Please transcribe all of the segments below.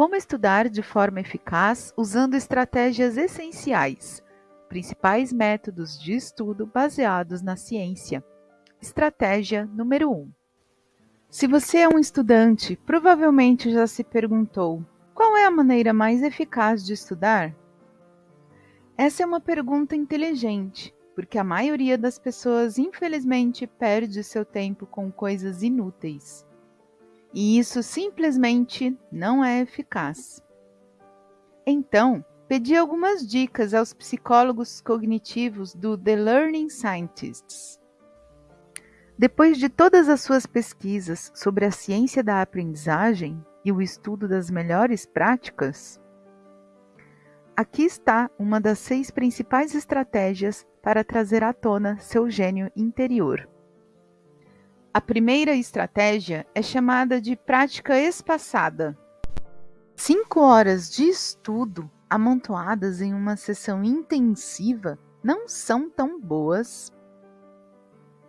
Como estudar de forma eficaz usando estratégias essenciais, principais métodos de estudo baseados na ciência. Estratégia número 1. Se você é um estudante, provavelmente já se perguntou: qual é a maneira mais eficaz de estudar? Essa é uma pergunta inteligente, porque a maioria das pessoas, infelizmente, perde seu tempo com coisas inúteis. E isso simplesmente não é eficaz. Então, pedi algumas dicas aos psicólogos cognitivos do The Learning Scientists. Depois de todas as suas pesquisas sobre a ciência da aprendizagem e o estudo das melhores práticas, Aqui está uma das seis principais estratégias para trazer à tona seu gênio interior. A primeira estratégia é chamada de prática espaçada. Cinco horas de estudo amontoadas em uma sessão intensiva não são tão boas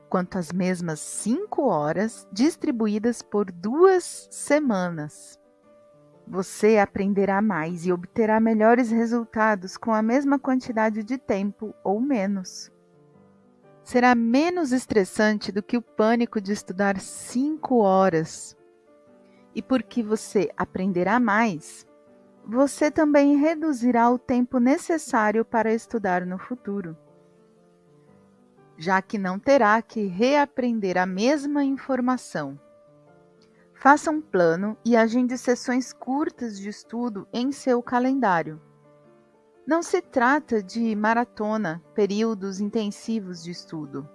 quanto as mesmas cinco horas distribuídas por duas semanas você aprenderá mais e obterá melhores resultados com a mesma quantidade de tempo ou menos. Será menos estressante do que o pânico de estudar cinco horas. E porque você aprenderá mais, você também reduzirá o tempo necessário para estudar no futuro, já que não terá que reaprender a mesma informação. Faça um plano e agende sessões curtas de estudo em seu calendário. Não se trata de maratona, períodos intensivos de estudo.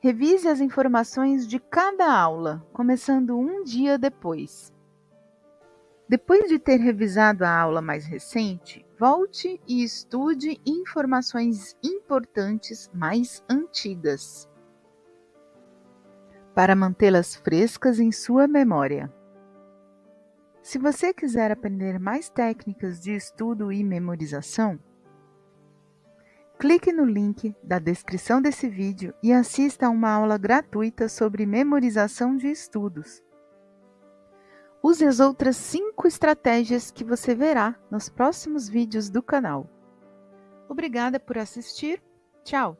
Revise as informações de cada aula, começando um dia depois. Depois de ter revisado a aula mais recente, volte e estude informações importantes mais antigas para mantê-las frescas em sua memória. Se você quiser aprender mais técnicas de estudo e memorização, clique no link da descrição desse vídeo e assista a uma aula gratuita sobre memorização de estudos. Use as outras 5 estratégias que você verá nos próximos vídeos do canal. Obrigada por assistir. Tchau!